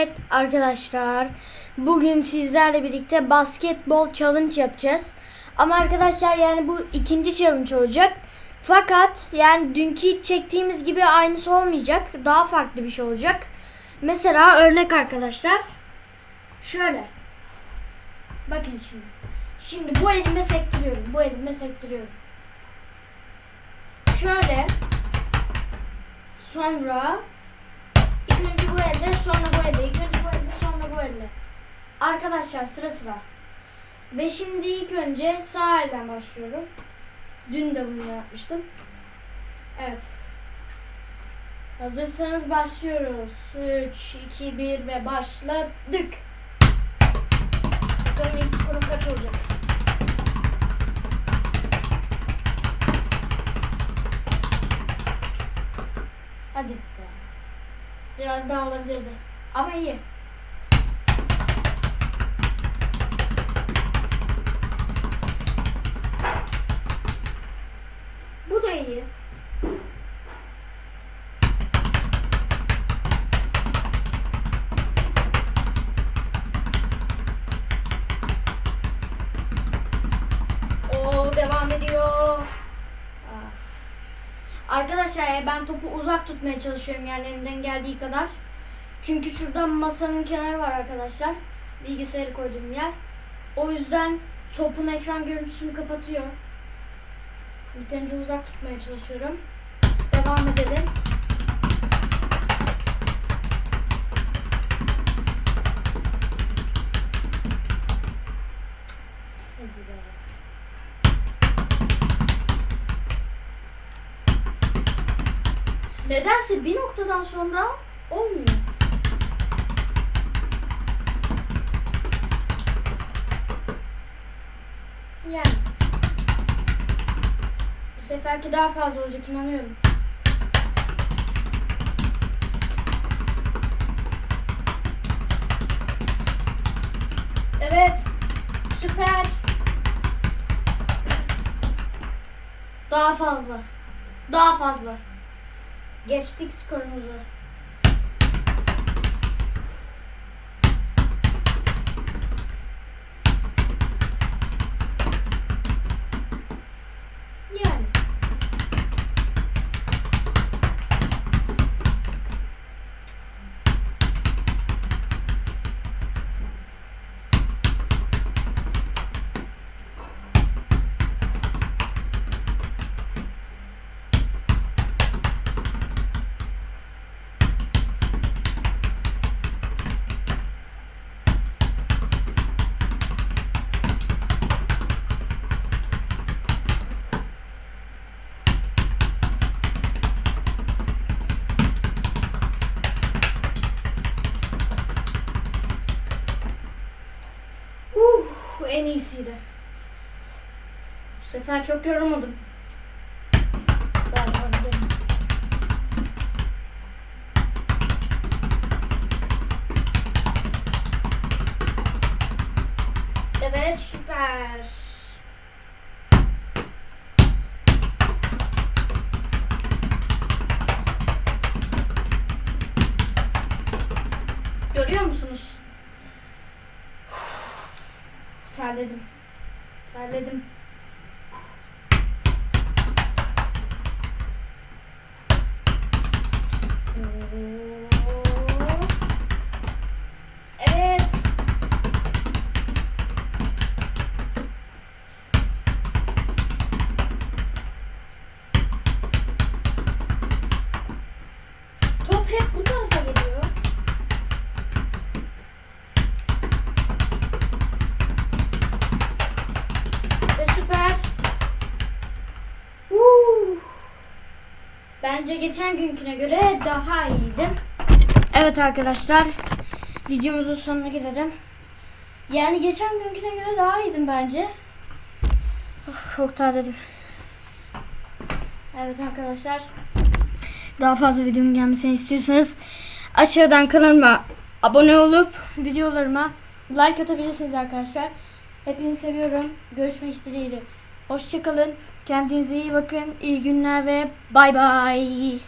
Evet arkadaşlar bugün sizlerle birlikte basketbol challenge yapacağız. Ama arkadaşlar yani bu ikinci challenge olacak. Fakat yani dünkü çektiğimiz gibi aynısı olmayacak. Daha farklı bir şey olacak. Mesela örnek arkadaşlar. Şöyle. Bakın şimdi. Şimdi bu elime sektiriyorum. Bu elime sektiriyorum. Şöyle. Sonra İlk önce bu elle, sonra bu elle, ilk önce bu elle, sonra bu elle. Arkadaşlar sıra sıra. Ve şimdi ilk önce sağ elden başlıyorum. Dün de bunu yapmıştım. Evet. Hazırsanız başlıyoruz. 3, 2, 1 ve başladık. Bakalım ilk skorum kaç olacak? Hadi. Biraz daha olabilirdi. Ama iyi. Arkadaşlar ben topu uzak tutmaya çalışıyorum yani elimden geldiği kadar. Çünkü şurada masanın kenarı var arkadaşlar. Bilgisayarı koyduğum yer. O yüzden topun ekran görüntüsünü kapatıyor. Yeterince uzak tutmaya çalışıyorum. Devam edelim. Nedense bir noktadan sonra olmuyor. Yani. Bu seferki daha fazla olacak inanıyorum. Evet. Süper. Daha fazla. Daha fazla. Geçtik skorumuzu. En iyisiydi. Bu sefer çok yorulmadım. Evet süper. Görüyor musunuz? Terledim. Terledim. Bence geçen günküne göre daha iyiydi. Evet arkadaşlar. Videomuzun sonuna gelelim. Yani geçen günküne göre daha iyiydim bence. Of, çok terledim. Evet arkadaşlar. Daha fazla videonun gelmesini istiyorsanız aşağıdan kanalıma abone olup videolarıma like atabilirsiniz arkadaşlar. Hepinizi seviyorum. Görüşmek dileğiyle. Hoşçakalın. Kendinize iyi bakın. İyi günler ve bay bay.